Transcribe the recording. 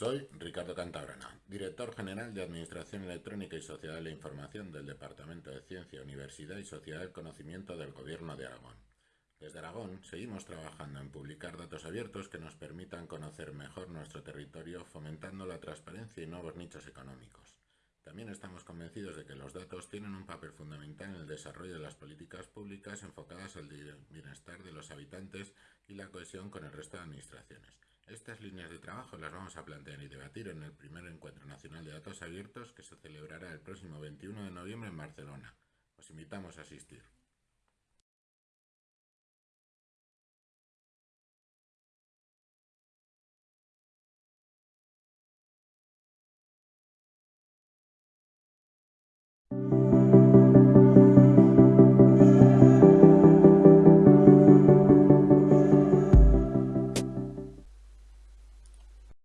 Soy Ricardo Cantabrana, director general de Administración Electrónica y Sociedad de la Información del Departamento de Ciencia, Universidad y Sociedad del Conocimiento del Gobierno de Aragón. Desde Aragón seguimos trabajando en publicar datos abiertos que nos permitan conocer mejor nuestro territorio, fomentando la transparencia y nuevos nichos económicos. También estamos convencidos de que los datos tienen un papel fundamental en el desarrollo de las políticas públicas enfocadas al bienestar de los habitantes y la cohesión con el resto de administraciones. Estas líneas de trabajo las vamos a plantear y debatir en el primer Encuentro Nacional de Datos Abiertos que se celebrará el próximo 21 de noviembre en Barcelona. Os invitamos a asistir.